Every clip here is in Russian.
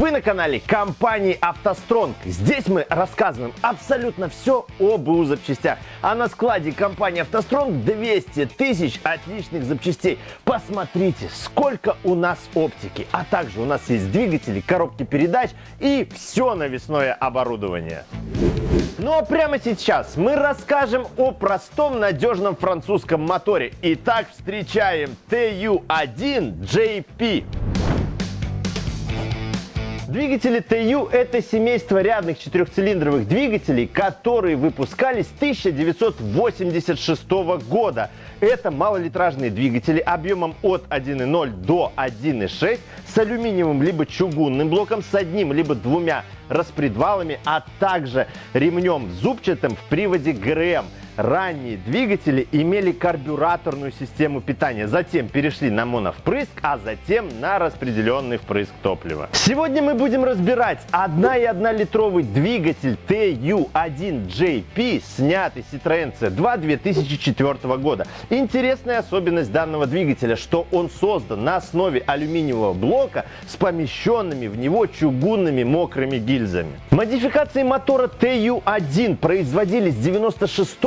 Вы на канале компании «АвтоСтронг». Здесь мы рассказываем абсолютно все об БУ запчастях. А на складе компании «АвтоСтронг» 200 тысяч отличных запчастей. Посмотрите, сколько у нас оптики. А также у нас есть двигатели, коробки передач и все навесное оборудование. Ну а прямо сейчас мы расскажем о простом надежном французском моторе. Итак, встречаем TU1JP. Двигатели TU – это семейство рядных четырехцилиндровых двигателей, которые выпускались с 1986 года. Это малолитражные двигатели объемом от 1.0 до 1.6 с алюминиевым либо чугунным блоком, с одним либо двумя распредвалами, а также ремнем зубчатым в приводе ГРМ – ранние двигатели имели карбюраторную систему питания, затем перешли на моновпрыск, а затем на распределенный впрыск топлива. Сегодня мы будем разбирать 1,1 литровый двигатель TU1JP, снятый Citroёn C2 2004 года. Интересная особенность данного двигателя, что он создан на основе алюминиевого блока с помещенными в него чугунными мокрыми гильзами. Модификации мотора TU1 производились с 96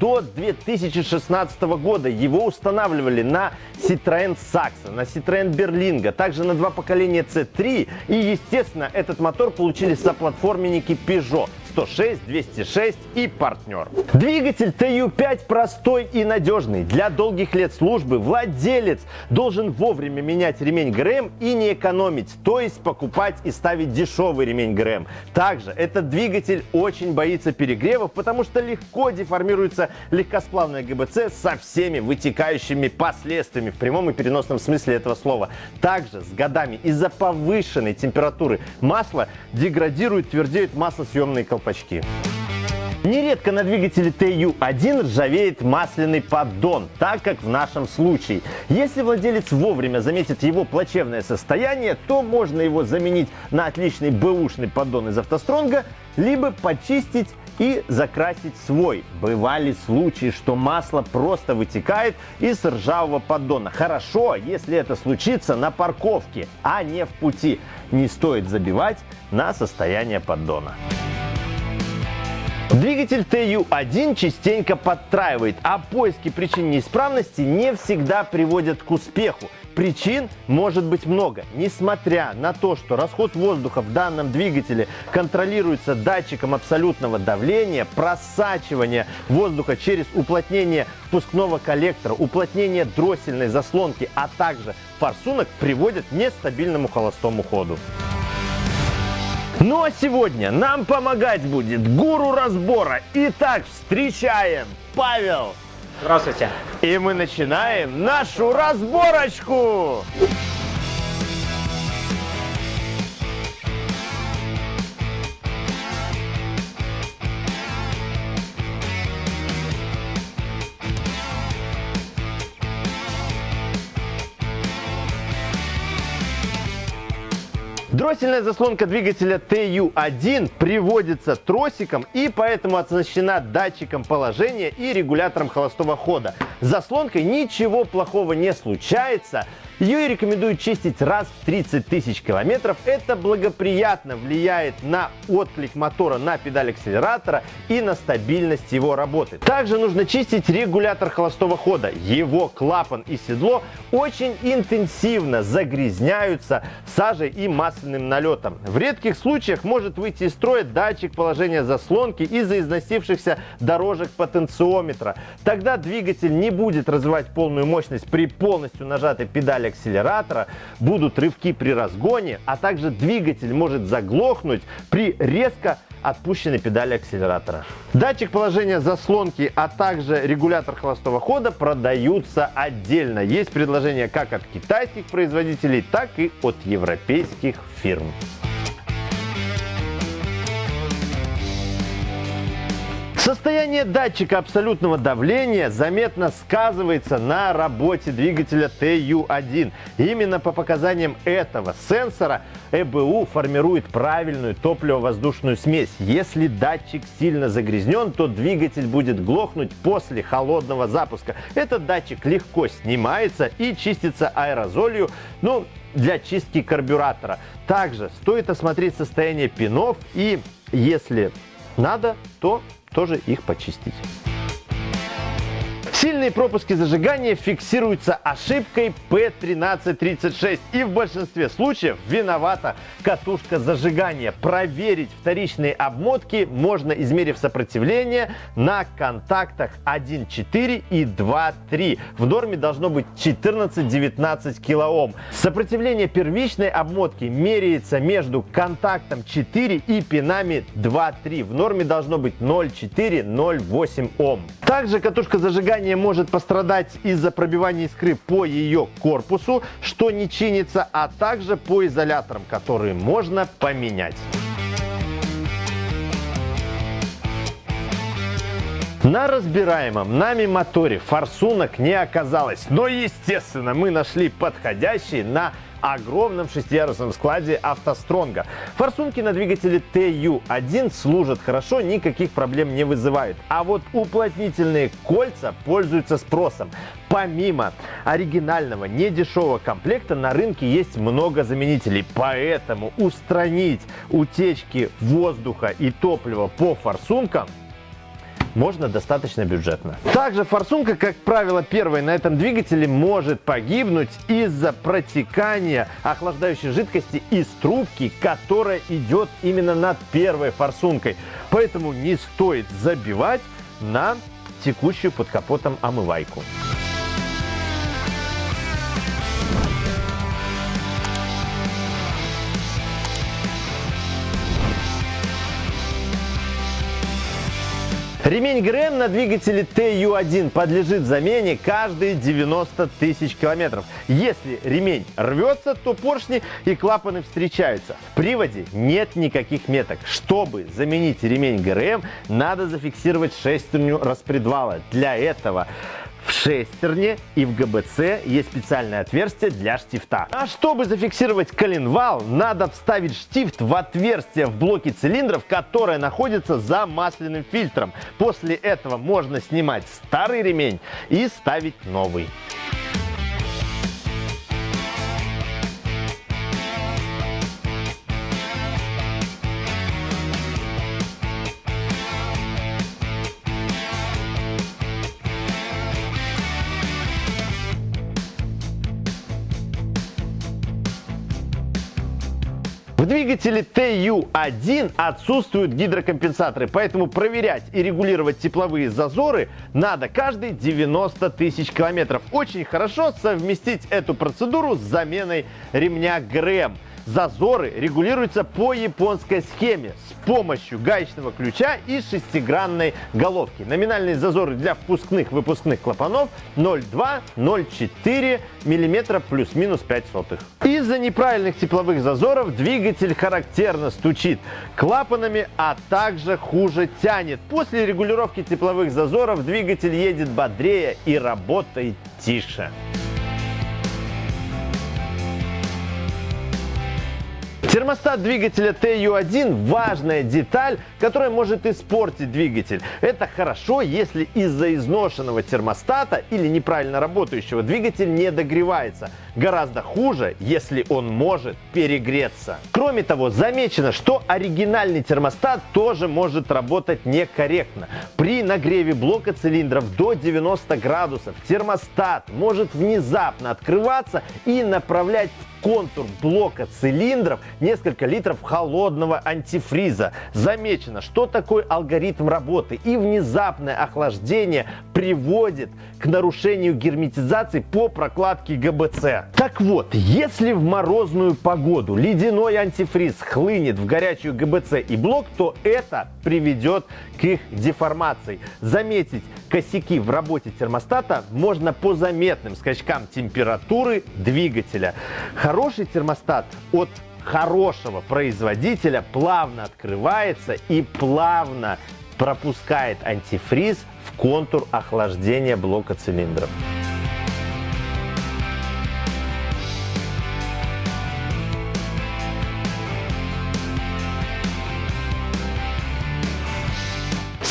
до 2016 года. Его устанавливали на Citroёn Saxo, на Citroёn Berlingo, также на два поколения C3 и, естественно, этот мотор получили соплатформенники Peugeot. 106, 206 и партнер. Двигатель TU5 простой и надежный. Для долгих лет службы владелец должен вовремя менять ремень ГРМ и не экономить, то есть покупать и ставить дешевый ремень ГРМ. Также этот двигатель очень боится перегревов, потому что легко деформируется легкосплавная ГБЦ со всеми вытекающими последствиями в прямом и переносном смысле этого слова. Также с годами из-за повышенной температуры масло деградирует, твердеют маслосъемные колпачки. Нередко на двигателе TU1 ржавеет масляный поддон, так как в нашем случае. Если владелец вовремя заметит его плачевное состояние, то можно его заменить на отличный бэушный поддон из автостронга, либо почистить и закрасить свой. Бывали случаи, что масло просто вытекает из ржавого поддона. Хорошо, если это случится на парковке, а не в пути. Не стоит забивать на состояние поддона. Двигатель TU1 частенько подтраивает, а поиски причин неисправности не всегда приводят к успеху. Причин может быть много. Несмотря на то, что расход воздуха в данном двигателе контролируется датчиком абсолютного давления, просачивание воздуха через уплотнение впускного коллектора, уплотнение дроссельной заслонки, а также форсунок приводят к нестабильному холостому ходу. Ну а сегодня нам помогать будет гуру разбора. Итак, встречаем Павел. Здравствуйте. И мы начинаем нашу разборочку. Дроссельная заслонка двигателя TU1 приводится тросиком и поэтому оснащена датчиком положения и регулятором холостого хода. С заслонкой ничего плохого не случается, ее рекомендуют чистить раз в 30 тысяч километров. Это благоприятно влияет на отклик мотора на педаль акселератора и на стабильность его работы. Также нужно чистить регулятор холостого хода. Его клапан и седло очень интенсивно загрязняются сажей и масляным налетом. В редких случаях может выйти из строя датчик положения заслонки из-за износившихся дорожек потенциометра. Тогда двигатель не будет развивать полную мощность при полностью нажатой педали акселератора, будут рывки при разгоне, а также двигатель может заглохнуть при резко отпущенной педали акселератора. Датчик положения заслонки, а также регулятор холостого хода продаются отдельно. Есть предложения как от китайских производителей, так и от европейских фирм. Состояние датчика абсолютного давления заметно сказывается на работе двигателя TU1. Именно по показаниям этого сенсора ЭБУ формирует правильную топливо-воздушную смесь. Если датчик сильно загрязнен, то двигатель будет глохнуть после холодного запуска. Этот датчик легко снимается и чистится аэрозолью, ну, для чистки карбюратора. Также стоит осмотреть состояние пинов и, если надо, то тоже их почистить. Сильные пропуски зажигания фиксируются ошибкой P1336 и в большинстве случаев виновата катушка зажигания. Проверить вторичные обмотки можно, измерив сопротивление на контактах 1.4 и 2.3. В норме должно быть 14-19 кОм. Сопротивление первичной обмотки меряется между контактом 4 и пинами 2.3. В норме должно быть 0,4-0,8 Ом. Также катушка зажигания может пострадать из-за пробивания искры по ее корпусу, что не чинится, а также по изоляторам, которые можно поменять. На разбираемом нами моторе форсунок не оказалось, но естественно мы нашли подходящий на огромном шестиярусном складе автостронга. Форсунки на двигателе TU1 служат хорошо, никаких проблем не вызывают. А вот уплотнительные кольца пользуются спросом. Помимо оригинального недешевого комплекта на рынке есть много заменителей, поэтому устранить утечки воздуха и топлива по форсункам можно достаточно бюджетно. Также форсунка, как правило, первой на этом двигателе может погибнуть из-за протекания охлаждающей жидкости из трубки, которая идет именно над первой форсункой. Поэтому не стоит забивать на текущую под капотом омывайку. Ремень ГРМ на двигателе TU1 подлежит замене каждые 90 тысяч километров. Если ремень рвется, то поршни и клапаны встречаются. В приводе нет никаких меток. Чтобы заменить ремень ГРМ, надо зафиксировать шестерню распредвала. Для этого в шестерне и в ГБЦ есть специальное отверстие для штифта. А чтобы зафиксировать коленвал, надо вставить штифт в отверстие в блоке цилиндров, которое находится за масляным фильтром. После этого можно снимать старый ремень и ставить новый. Двигателе TU1 отсутствуют гидрокомпенсаторы, поэтому проверять и регулировать тепловые зазоры надо каждые 90 тысяч километров. Очень хорошо совместить эту процедуру с заменой ремня ГРМ. Зазоры регулируются по японской схеме с помощью гаечного ключа и шестигранной головки. Номинальные зазоры для впускных-выпускных клапанов 0,2-0,4 мм плюс-минус 5 сотых. Из-за неправильных тепловых зазоров двигатель характерно стучит клапанами, а также хуже тянет. После регулировки тепловых зазоров двигатель едет бодрее и работает тише. Термостат двигателя TU1 – важная деталь, которая может испортить двигатель. Это хорошо, если из-за изношенного термостата или неправильно работающего двигатель не догревается. Гораздо хуже, если он может перегреться. Кроме того, замечено, что оригинальный термостат тоже может работать некорректно. При нагреве блока цилиндров до 90 градусов термостат может внезапно открываться и направлять в контур блока цилиндров несколько литров холодного антифриза. Замечено, что такой алгоритм работы и внезапное охлаждение приводит к нарушению герметизации по прокладке ГБЦ. Так вот, если в морозную погоду ледяной антифриз хлынет в горячую ГБЦ и блок, то это приведет к их деформации. Заметить косяки в работе термостата можно по заметным скачкам температуры двигателя. Хороший термостат от хорошего производителя плавно открывается и плавно пропускает антифриз в контур охлаждения блока цилиндров.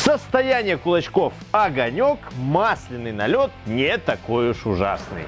Состояние кулачков огонек, масляный налет не такой уж ужасный.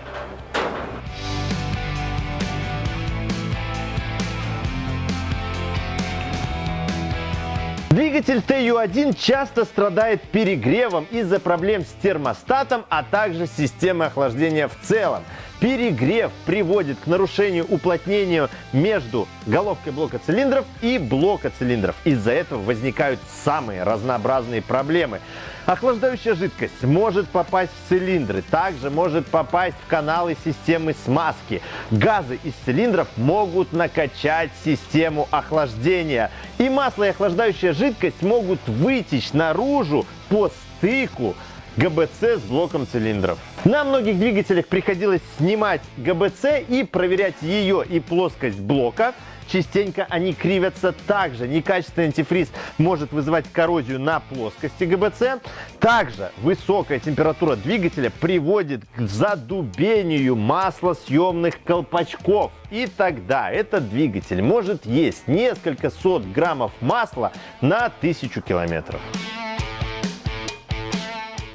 Двигатель TU1 часто страдает перегревом из-за проблем с термостатом, а также системой охлаждения в целом. Перегрев приводит к нарушению уплотнения между головкой блока цилиндров и блока цилиндров. Из-за этого возникают самые разнообразные проблемы. Охлаждающая жидкость может попасть в цилиндры, также может попасть в каналы системы смазки. Газы из цилиндров могут накачать систему охлаждения. И масло и охлаждающая жидкость могут вытечь наружу по стыку ГБЦ с блоком цилиндров. На многих двигателях приходилось снимать ГБЦ и проверять ее и плоскость блока. Частенько они кривятся также. Некачественный антифриз может вызывать коррозию на плоскости ГБЦ. Также высокая температура двигателя приводит к задубению маслосъемных колпачков. И тогда этот двигатель может есть несколько сот граммов масла на тысячу километров.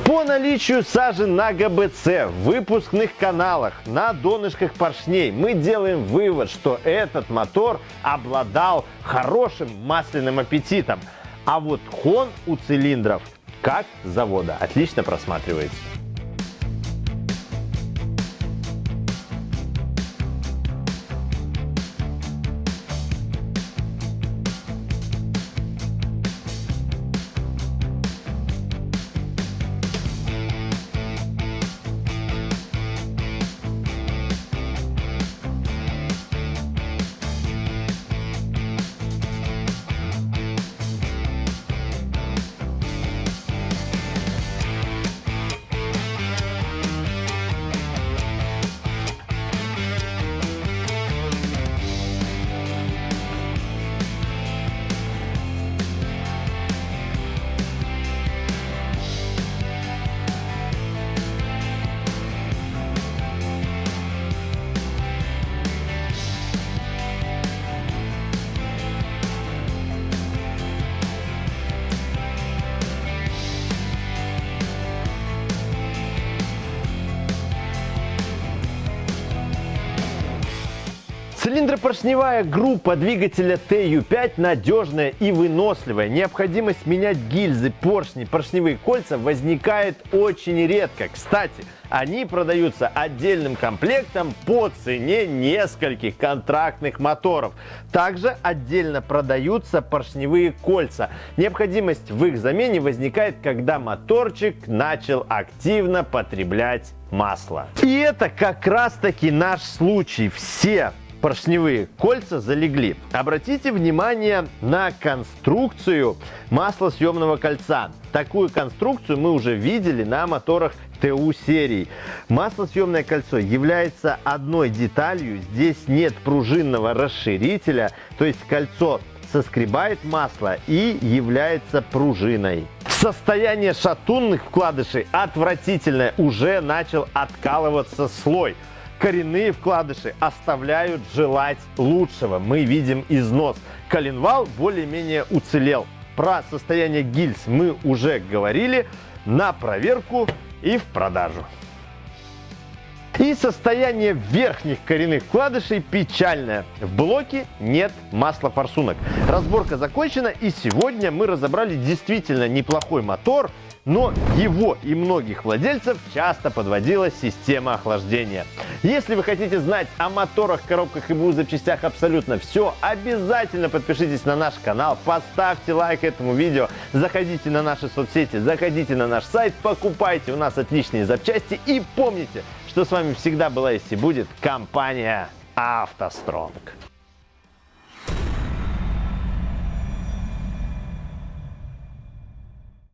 По наличию сажи на ГБЦ, в выпускных каналах, на донышках поршней мы делаем вывод, что этот мотор обладал хорошим масляным аппетитом. А вот хон у цилиндров, как завода, отлично просматривается. Цилиндропоршневая группа двигателя TU5 надежная и выносливая. Необходимость менять гильзы, поршни, поршневые кольца возникает очень редко. Кстати, они продаются отдельным комплектом по цене нескольких контрактных моторов. Также отдельно продаются поршневые кольца. Необходимость в их замене возникает, когда моторчик начал активно потреблять масло. И это как раз таки наш случай. Все поршневые кольца залегли. Обратите внимание на конструкцию маслосъемного кольца. Такую конструкцию мы уже видели на моторах ТУ серии. Маслосъемное кольцо является одной деталью. Здесь нет пружинного расширителя, то есть кольцо соскребает масло и является пружиной. Состояние шатунных вкладышей отвратительное. Уже начал откалываться слой коренные вкладыши оставляют желать лучшего. Мы видим износ. Коленвал более-менее уцелел. Про состояние гильз мы уже говорили. На проверку и в продажу. И состояние верхних коренных вкладышей печальное. В блоке нет масла форсунок. Разборка закончена и сегодня мы разобрали действительно неплохой мотор – но его и многих владельцев часто подводила система охлаждения. Если вы хотите знать о моторах, коробках и БУ запчастях абсолютно все, обязательно подпишитесь на наш канал, поставьте лайк этому видео, заходите на наши соцсети, заходите на наш сайт, покупайте у нас отличные запчасти и помните, что с вами всегда была есть и будет компания «АвтоСтронг».